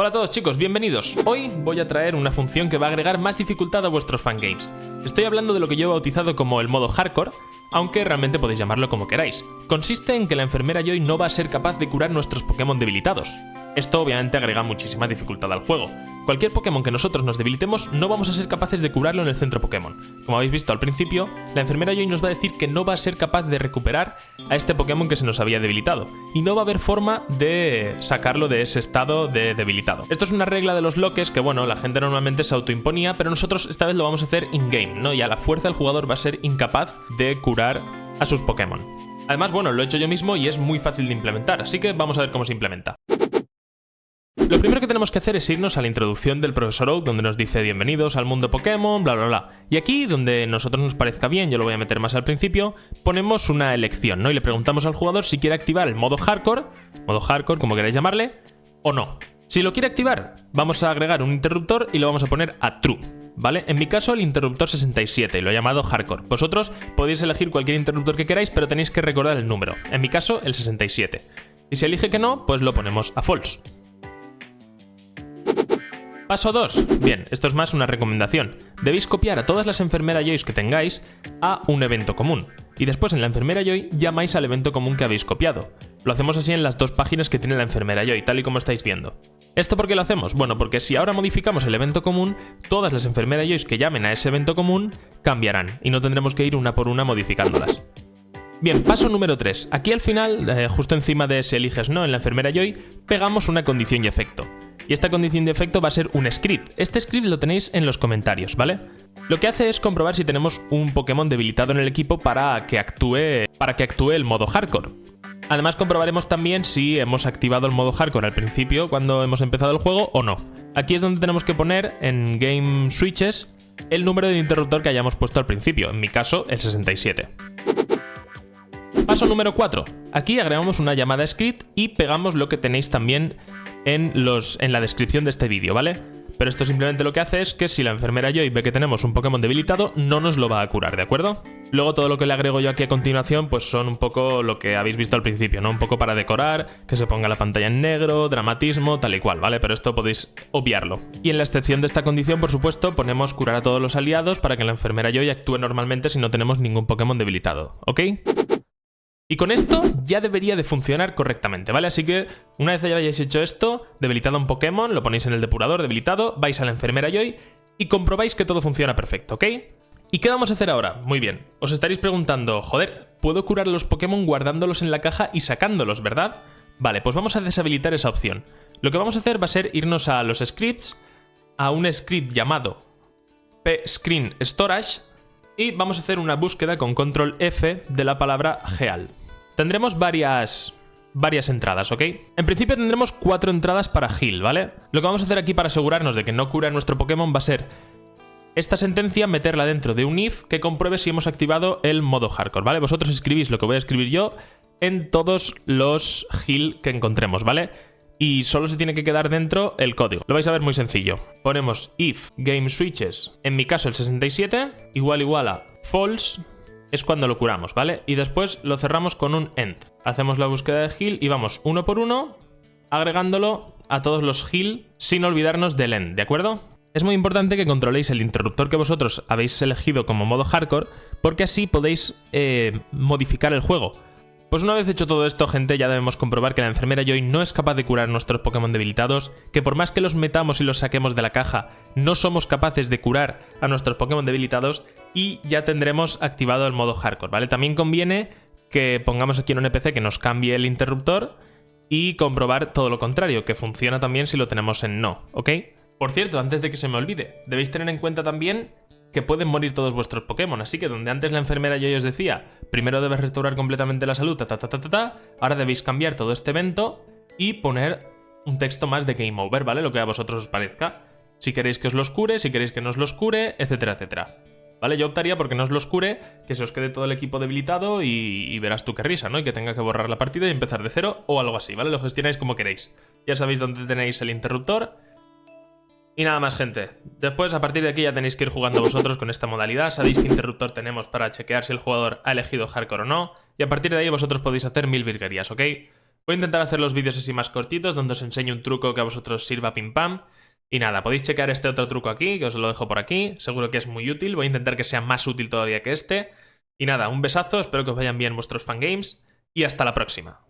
Hola a todos chicos, bienvenidos. Hoy voy a traer una función que va a agregar más dificultad a vuestros fangames. Estoy hablando de lo que yo he bautizado como el modo hardcore, aunque realmente podéis llamarlo como queráis. Consiste en que la enfermera Joy no va a ser capaz de curar nuestros Pokémon debilitados. Esto obviamente agrega muchísima dificultad al juego. Cualquier Pokémon que nosotros nos debilitemos no vamos a ser capaces de curarlo en el centro Pokémon. Como habéis visto al principio, la enfermera Joy nos va a decir que no va a ser capaz de recuperar a este Pokémon que se nos había debilitado, y no va a haber forma de sacarlo de ese estado de debilitado. Esto es una regla de los loques que, bueno, la gente normalmente se autoimponía, pero nosotros esta vez lo vamos a hacer in-game, ¿no? Y a la fuerza el jugador va a ser incapaz de curar a sus Pokémon. Además, bueno, lo he hecho yo mismo y es muy fácil de implementar, así que vamos a ver cómo se implementa. Lo primero que tenemos que hacer es irnos a la introducción del profesor Oak, donde nos dice bienvenidos al mundo Pokémon, bla bla bla. Y aquí, donde nosotros nos parezca bien, yo lo voy a meter más al principio, ponemos una elección, ¿no? Y le preguntamos al jugador si quiere activar el modo hardcore, modo hardcore, como queráis llamarle, o no. Si lo quiere activar, vamos a agregar un interruptor y lo vamos a poner a true. ¿Vale? En mi caso el interruptor 67, lo he llamado hardcore. Vosotros podéis elegir cualquier interruptor que queráis, pero tenéis que recordar el número. En mi caso, el 67. Y si elige que no, pues lo ponemos a false. Paso 2. Bien, esto es más una recomendación. Debéis copiar a todas las enfermeras Joy que tengáis a un evento común. Y después en la enfermera Joy llamáis al evento común que habéis copiado. Lo hacemos así en las dos páginas que tiene la enfermera Joy, tal y como estáis viendo. ¿Esto por qué lo hacemos? Bueno, porque si ahora modificamos el evento común, todas las enfermeras Joy que llamen a ese evento común cambiarán y no tendremos que ir una por una modificándolas. Bien, paso número 3. Aquí al final, eh, justo encima de ese eliges no en la enfermera Joy, pegamos una condición y efecto y esta condición de efecto va a ser un script. Este script lo tenéis en los comentarios, ¿vale? Lo que hace es comprobar si tenemos un Pokémon debilitado en el equipo para que actúe, para que actúe el modo hardcore. Además comprobaremos también si hemos activado el modo hardcore al principio cuando hemos empezado el juego o no. Aquí es donde tenemos que poner en Game Switches el número del interruptor que hayamos puesto al principio, en mi caso el 67. Paso número 4. Aquí agregamos una llamada script y pegamos lo que tenéis también en, los, en la descripción de este vídeo, ¿vale? Pero esto simplemente lo que hace es que si la enfermera Joy ve que tenemos un Pokémon debilitado, no nos lo va a curar, ¿de acuerdo? Luego todo lo que le agrego yo aquí a continuación, pues son un poco lo que habéis visto al principio, ¿no? Un poco para decorar, que se ponga la pantalla en negro, dramatismo, tal y cual, ¿vale? Pero esto podéis obviarlo. Y en la excepción de esta condición, por supuesto, ponemos curar a todos los aliados para que la enfermera Joy actúe normalmente si no tenemos ningún Pokémon debilitado, ¿ok? Y con esto ya debería de funcionar correctamente, ¿vale? Así que una vez hayáis hecho esto, debilitado un Pokémon, lo ponéis en el depurador debilitado, vais a la enfermera Joy y comprobáis que todo funciona perfecto, ¿ok? ¿Y qué vamos a hacer ahora? Muy bien, os estaréis preguntando, joder, ¿puedo curar los Pokémon guardándolos en la caja y sacándolos, verdad? Vale, pues vamos a deshabilitar esa opción. Lo que vamos a hacer va a ser irnos a los scripts, a un script llamado pscreen storage y vamos a hacer una búsqueda con control F de la palabra geal. Tendremos varias, varias entradas, ¿ok? En principio tendremos cuatro entradas para heal, ¿vale? Lo que vamos a hacer aquí para asegurarnos de que no cura nuestro Pokémon va a ser esta sentencia meterla dentro de un if que compruebe si hemos activado el modo hardcore, ¿vale? Vosotros escribís lo que voy a escribir yo en todos los heal que encontremos, ¿vale? Y solo se tiene que quedar dentro el código. Lo vais a ver muy sencillo. Ponemos if game switches, en mi caso el 67, igual igual a false es cuando lo curamos, ¿vale? Y después lo cerramos con un end. Hacemos la búsqueda de heal y vamos uno por uno agregándolo a todos los heal sin olvidarnos del end, ¿de acuerdo? Es muy importante que controléis el interruptor que vosotros habéis elegido como modo hardcore porque así podéis eh, modificar el juego. Pues una vez hecho todo esto, gente, ya debemos comprobar que la enfermera Joy no es capaz de curar nuestros Pokémon debilitados, que por más que los metamos y los saquemos de la caja, no somos capaces de curar a nuestros Pokémon debilitados y ya tendremos activado el modo hardcore, ¿vale? También conviene que pongamos aquí en un NPC que nos cambie el interruptor y comprobar todo lo contrario, que funciona también si lo tenemos en no, ¿ok? Por cierto, antes de que se me olvide, debéis tener en cuenta también que pueden morir todos vuestros Pokémon. Así que donde antes la enfermera yo os decía, primero debes restaurar completamente la salud, ta, ta, ta, ta, ta, ahora debéis cambiar todo este evento y poner un texto más de Game Over, ¿vale? Lo que a vosotros os parezca. Si queréis que os los cure, si queréis que no os los cure, etcétera, etcétera. ¿Vale? Yo optaría porque no os los cure, que se os quede todo el equipo debilitado y, y, verás tú qué risa, ¿no? Y que tenga que borrar la partida y empezar de cero o algo así, ¿vale? Lo gestionáis como queréis. Ya sabéis dónde tenéis el interruptor y nada más, gente. Después, a partir de aquí ya tenéis que ir jugando vosotros con esta modalidad. Sabéis qué interruptor tenemos para chequear si el jugador ha elegido hardcore o no. Y a partir de ahí vosotros podéis hacer mil virguerías, ¿ok? Voy a intentar hacer los vídeos así más cortitos, donde os enseño un truco que a vosotros sirva pim pam. Y nada, podéis checar este otro truco aquí, que os lo dejo por aquí. Seguro que es muy útil. Voy a intentar que sea más útil todavía que este. Y nada, un besazo, espero que os vayan bien vuestros fangames. Y hasta la próxima.